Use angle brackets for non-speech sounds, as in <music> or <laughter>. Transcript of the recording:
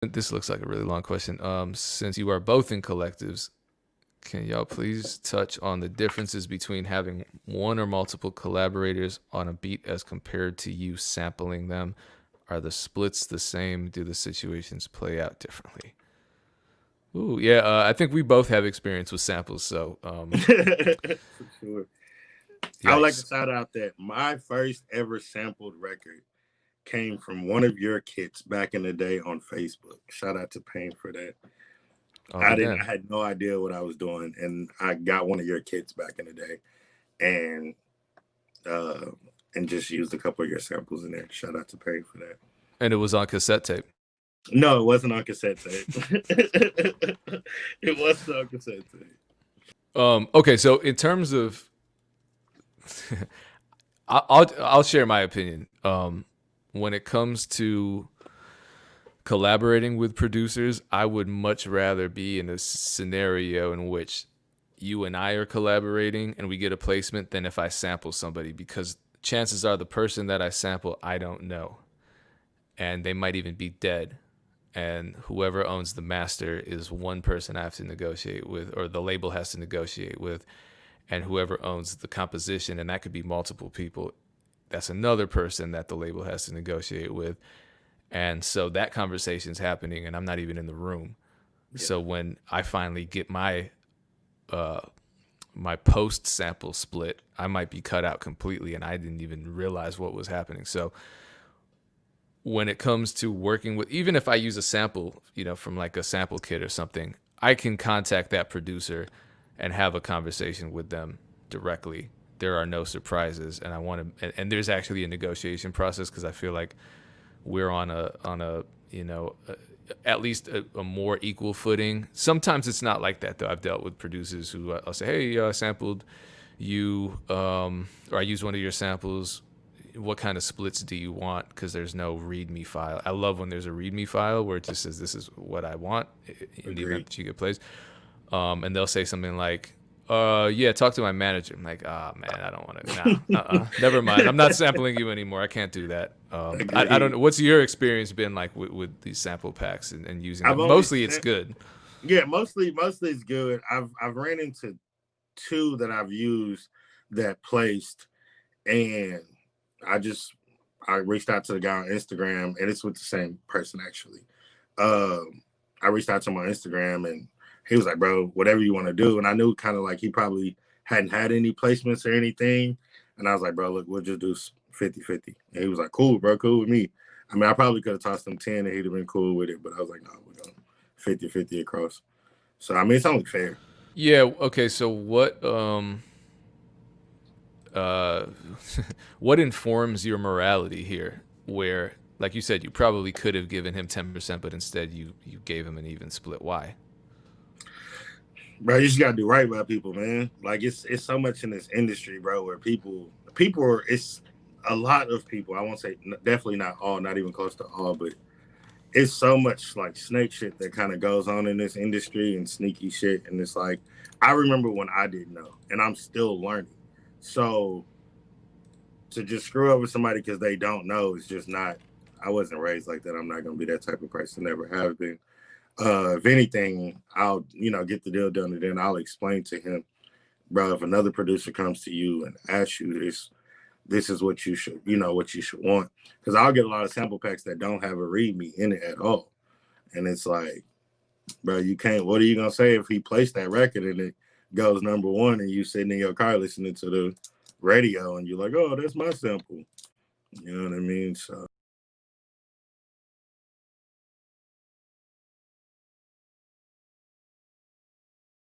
This looks like a really long question. Um, since you are both in collectives, can y'all please touch on the differences between having one or multiple collaborators on a beat as compared to you sampling them? Are the splits the same? Do the situations play out differently? Ooh, yeah, uh, I think we both have experience with samples, so um, <laughs> sure. I would like to shout out that my first ever sampled record came from one of your kits back in the day on Facebook. Shout out to Payne for that. Oh, I didn't. I had no idea what I was doing, and I got one of your kits back in the day, and uh, and just used a couple of your samples in there. Shout out to Payne for that. And it was on cassette tape. No, it wasn't on cassette tape. <laughs> it wasn't on cassette tape. Um, okay, so in terms of, <laughs> I- I'll I'll share my opinion. Um, when it comes to collaborating with producers, I would much rather be in a scenario in which you and I are collaborating and we get a placement than if I sample somebody because chances are the person that I sample I don't know, and they might even be dead. And whoever owns the master is one person I have to negotiate with, or the label has to negotiate with, and whoever owns the composition, and that could be multiple people, that's another person that the label has to negotiate with. And so that conversation's happening, and I'm not even in the room. So when I finally get my uh, my post sample split, I might be cut out completely, and I didn't even realize what was happening. So when it comes to working with even if I use a sample, you know, from like a sample kit or something, I can contact that producer and have a conversation with them directly. There are no surprises and I want to and, and there's actually a negotiation process because I feel like we're on a on a, you know, a, at least a, a more equal footing. Sometimes it's not like that though. I've dealt with producers who uh, I'll say, "Hey, uh, I sampled you um or I used one of your samples what kind of splits do you want? Because there's no README file. I love when there's a README file where it just says this is what I want in the event that you get plays. Um, and they'll say something like, "Uh, yeah, talk to my manager." I'm like, "Ah, man, I don't want to. Nah, uh-uh. Never mind. I'm not sampling you anymore. I can't do that." Um, I, I don't know. What's your experience been like with, with these sample packs and, and using them? Mostly, it's good. Yeah, mostly mostly it's good. I've I've ran into two that I've used that placed, and I just I reached out to the guy on Instagram, and it's with the same person actually. Um, I reached out to him on Instagram, and he was like, "Bro, whatever you want to do." And I knew kind of like he probably hadn't had any placements or anything, and I was like, "Bro, look, we'll just do 50-50. And he was like, "Cool, bro, cool with me." I mean, I probably could have tossed him ten, and he'd have been cool with it, but I was like, "No, we're going 50-50 across." So I mean, it's only fair. Yeah. Okay. So what um uh <laughs> what informs your morality here? Where, like you said, you probably could have given him ten percent, but instead you you gave him an even split. Why? Bro. You just gotta do right by people, man. Like it's it's so much in this industry, bro, where people people are it's a lot of people. I won't say definitely not all, not even close to all, but it's so much like snake shit that kind of goes on in this industry and sneaky shit. And it's like I remember when I didn't know, and I'm still learning. So to just screw over somebody because they don't know is just not. I wasn't raised like that. I'm not gonna be that type of person. Never have been uh if anything i'll you know get the deal done and then i'll explain to him bro if another producer comes to you and asks you this this is what you should you know what you should want. Because i'll get a lot of sample packs that don't have a readme in it at all. And it's like bro you can't what are you gonna say if he placed that record and it goes number one and you sitting in your car listening to the radio and you're like oh that's my sample you know what i mean? So